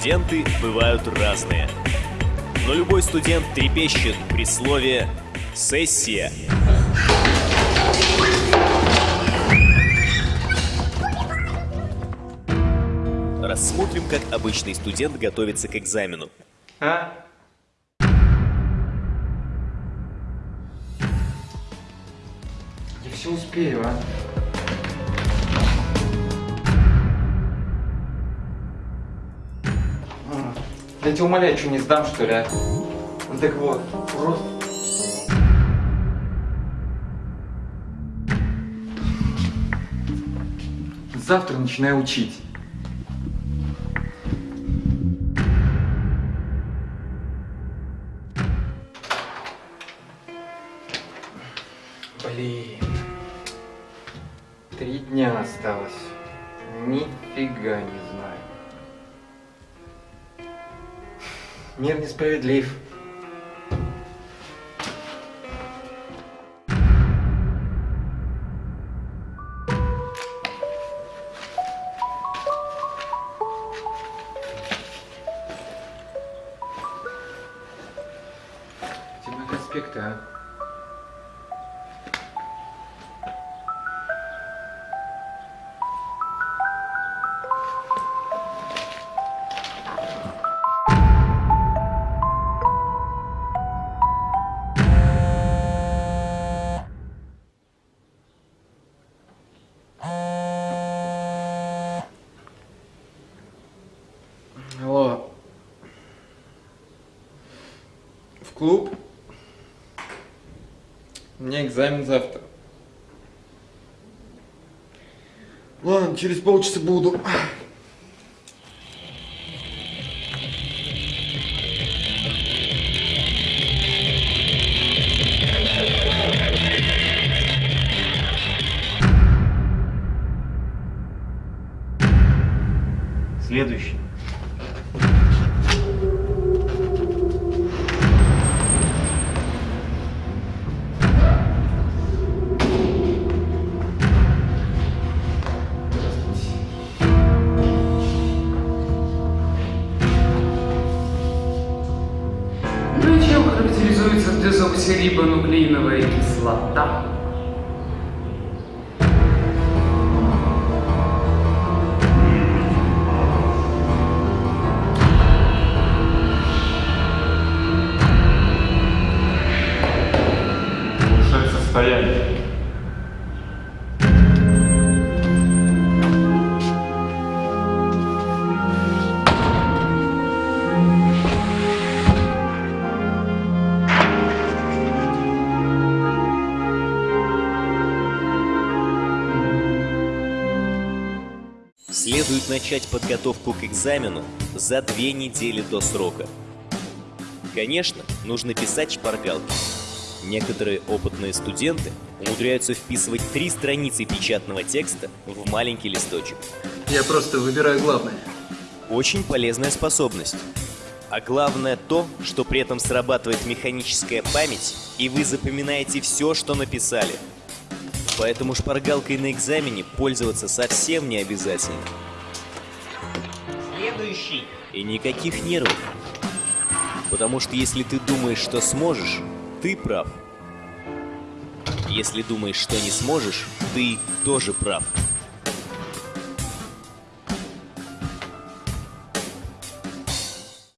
Студенты бывают разные. Но любой студент трепещет при слове «сессия». Рассмотрим, как обычный студент готовится к экзамену. А? Я все успею, а? Я тебя умоляю, что не сдам, что ли, а? Ну Так вот, просто... Завтра начинаю учить. Блин. Три дня осталось. Нифига не знаю. Мир несправедлив. Мои конспекты, а? Клуб? У меня экзамен завтра. Ладно, через полчаса буду. Следующий. Дезоксирибонуклеиновая кислота? Улучшает состояние. Следует начать подготовку к экзамену за две недели до срока. Конечно, нужно писать шпаргалки. Некоторые опытные студенты умудряются вписывать три страницы печатного текста в маленький листочек. Я просто выбираю главное. Очень полезная способность. А главное то, что при этом срабатывает механическая память, и вы запоминаете все, что написали. Поэтому шпаргалкой на экзамене пользоваться совсем не обязательно. Следующий. И никаких нервов. Потому что если ты думаешь, что сможешь, ты прав. Если думаешь, что не сможешь, ты тоже прав.